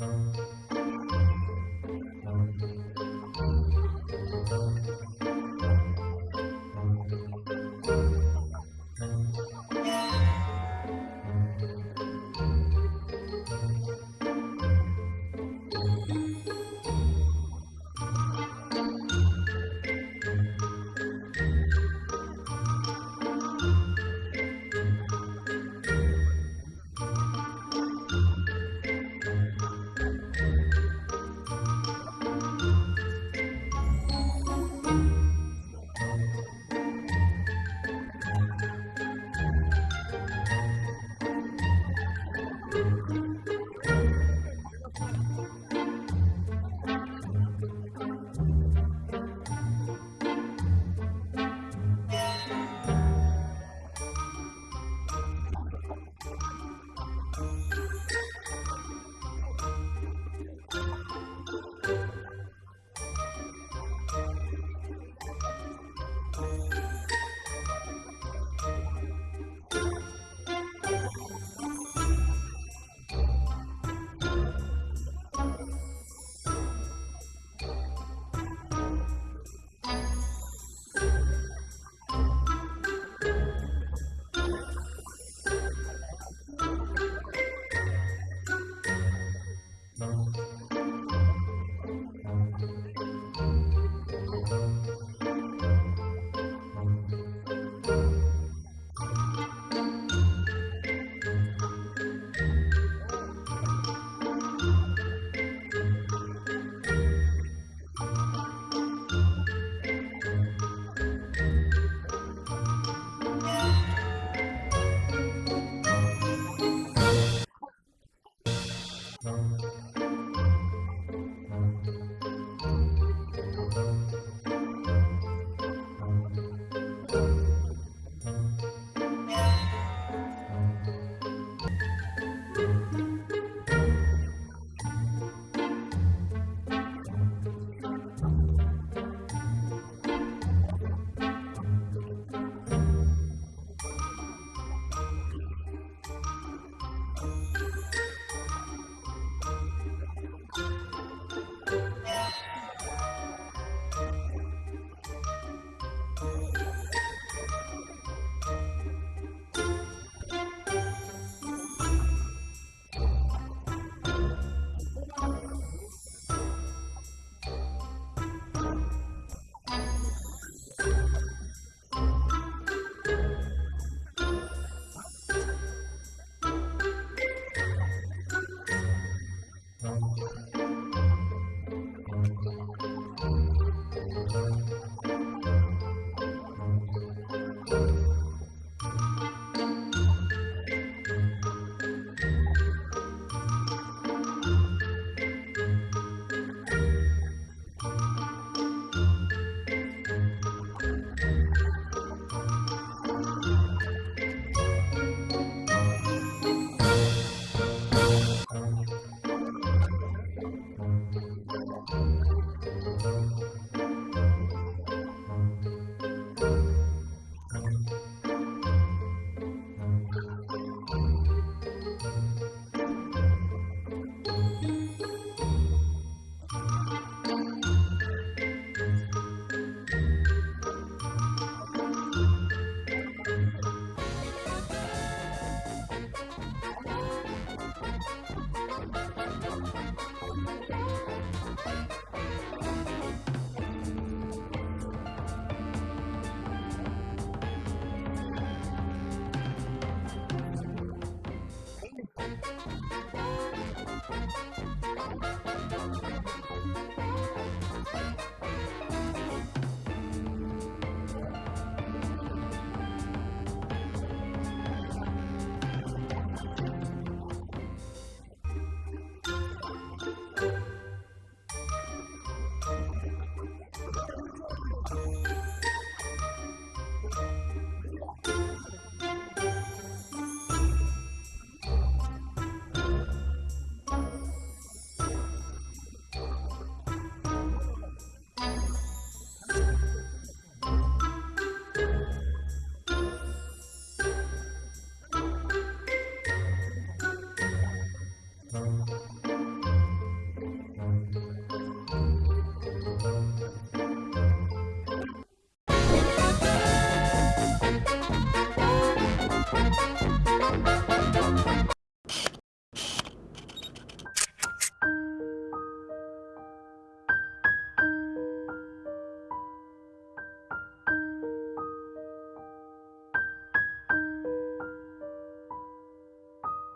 Música